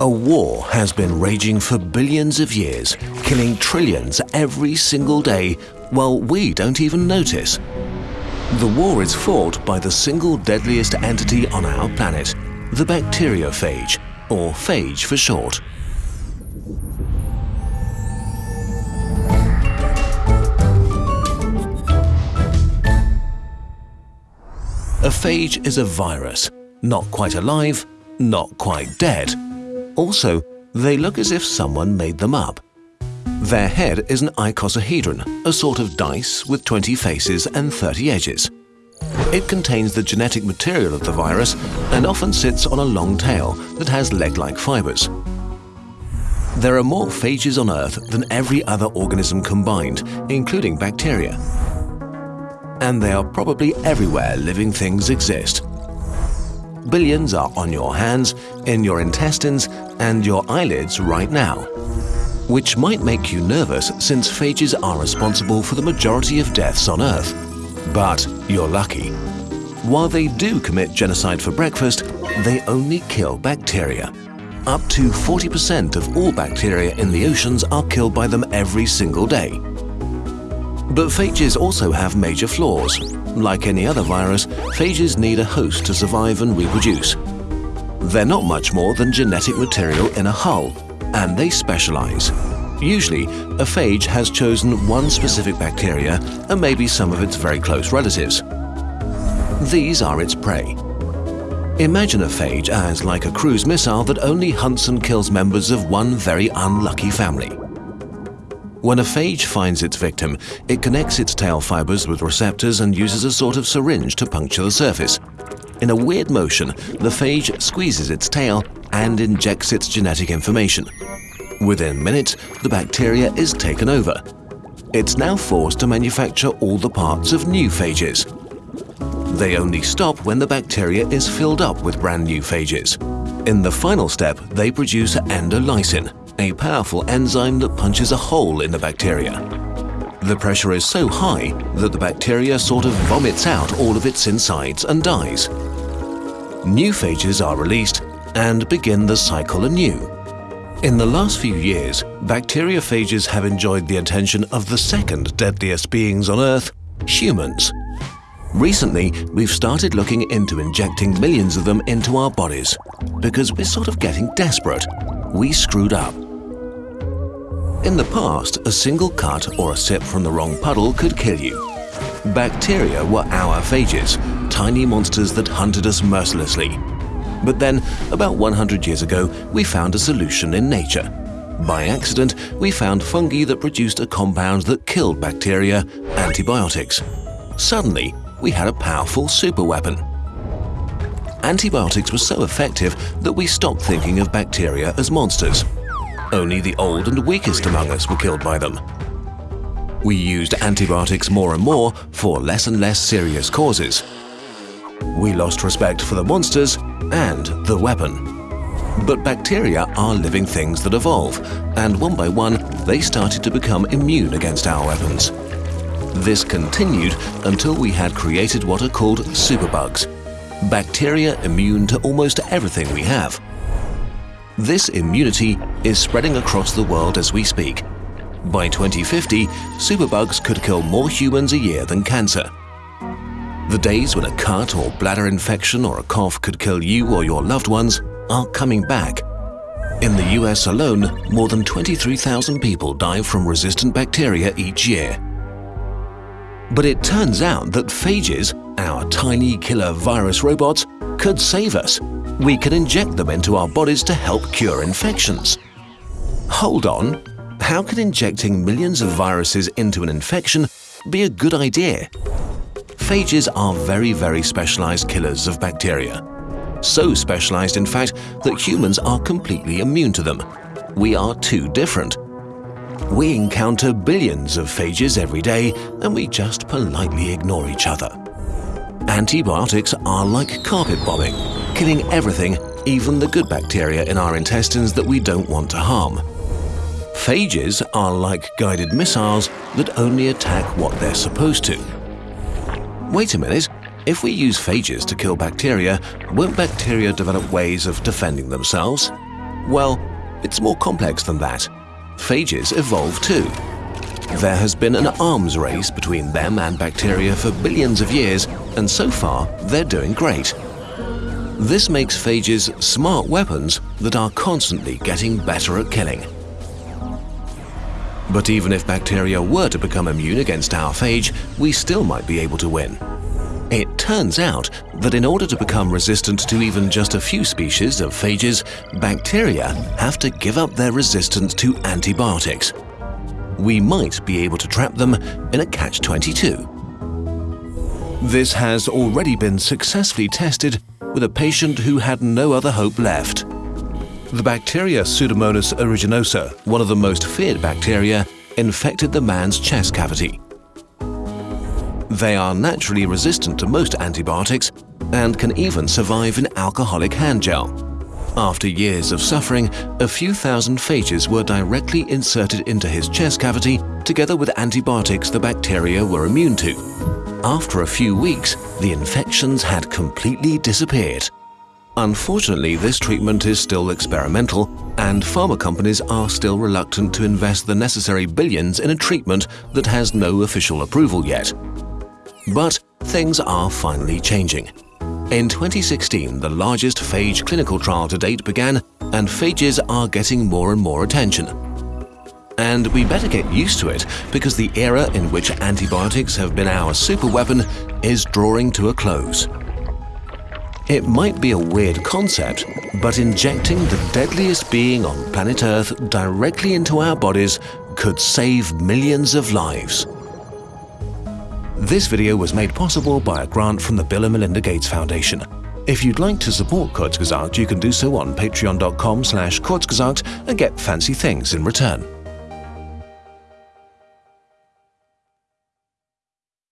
A war has been raging for billions of years, killing trillions every single day while we don't even notice. The war is fought by the single deadliest entity on our planet, the bacteriophage, or phage for short. A phage is a virus, not quite alive, not quite dead. Also, they look as if someone made them up. Their head is an icosahedron, a sort of dice with 20 faces and 30 edges. It contains the genetic material of the virus and often sits on a long tail that has leg-like fibers. There are more phages on Earth than every other organism combined, including bacteria and they are probably everywhere living things exist. Billions are on your hands, in your intestines and your eyelids right now. Which might make you nervous since phages are responsible for the majority of deaths on Earth. But you're lucky. While they do commit genocide for breakfast, they only kill bacteria. Up to 40% of all bacteria in the oceans are killed by them every single day. But phages also have major flaws. Like any other virus, phages need a host to survive and reproduce. They're not much more than genetic material in a hull, and they specialize. Usually, a phage has chosen one specific bacteria and maybe some of its very close relatives. These are its prey. Imagine a phage as like a cruise missile that only hunts and kills members of one very unlucky family. When a phage finds its victim, it connects its tail fibers with receptors and uses a sort of syringe to puncture the surface. In a weird motion, the phage squeezes its tail and injects its genetic information. Within minutes, the bacteria is taken over. It's now forced to manufacture all the parts of new phages. They only stop when the bacteria is filled up with brand new phages. In the final step, they produce endolysin, a powerful enzyme that punches a hole in the bacteria. The pressure is so high that the bacteria sort of vomits out all of its insides and dies. New phages are released and begin the cycle anew. In the last few years, bacteriophages have enjoyed the attention of the second deadliest beings on Earth, humans. Recently, we've started looking into injecting millions of them into our bodies because we're sort of getting desperate. We screwed up. In the past, a single cut or a sip from the wrong puddle could kill you. Bacteria were our phages, tiny monsters that hunted us mercilessly. But then, about 100 years ago, we found a solution in nature. By accident, we found fungi that produced a compound that killed bacteria, antibiotics. Suddenly, we had a powerful superweapon. Antibiotics were so effective that we stopped thinking of bacteria as monsters. Only the old and weakest among us were killed by them. We used antibiotics more and more for less and less serious causes. We lost respect for the monsters and the weapon. But bacteria are living things that evolve, and one by one they started to become immune against our weapons. This continued until we had created what are called superbugs, bacteria immune to almost everything we have. This immunity is spreading across the world as we speak. By 2050, superbugs could kill more humans a year than cancer. The days when a cut or bladder infection or a cough could kill you or your loved ones are coming back. In the US alone, more than 23,000 people die from resistant bacteria each year. But it turns out that phages, our tiny killer virus robots, could save us we can inject them into our bodies to help cure infections. Hold on, how can injecting millions of viruses into an infection be a good idea? Phages are very, very specialized killers of bacteria. So specialized, in fact, that humans are completely immune to them. We are too different. We encounter billions of phages every day and we just politely ignore each other. Antibiotics are like carpet bombing killing everything, even the good bacteria in our intestines that we don't want to harm. Phages are like guided missiles that only attack what they're supposed to. Wait a minute, if we use phages to kill bacteria, won't bacteria develop ways of defending themselves? Well, it's more complex than that. Phages evolve too. There has been an arms race between them and bacteria for billions of years, and so far they're doing great. This makes phages smart weapons that are constantly getting better at killing. But even if bacteria were to become immune against our phage, we still might be able to win. It turns out that in order to become resistant to even just a few species of phages, bacteria have to give up their resistance to antibiotics. We might be able to trap them in a catch-22. This has already been successfully tested with a patient who had no other hope left. The bacteria Pseudomonas aeruginosa, one of the most feared bacteria, infected the man's chest cavity. They are naturally resistant to most antibiotics and can even survive in alcoholic hand gel. After years of suffering, a few thousand phages were directly inserted into his chest cavity together with antibiotics the bacteria were immune to. After a few weeks, the infections had completely disappeared. Unfortunately, this treatment is still experimental, and pharma companies are still reluctant to invest the necessary billions in a treatment that has no official approval yet. But things are finally changing. In 2016, the largest phage clinical trial to date began, and phages are getting more and more attention. And we better get used to it because the era in which antibiotics have been our superweapon is drawing to a close. It might be a weird concept, but injecting the deadliest being on planet Earth directly into our bodies could save millions of lives. This video was made possible by a grant from the Bill and Melinda Gates Foundation. If you'd like to support Kurzgesagt, you can do so on patreon.com slash and get fancy things in return.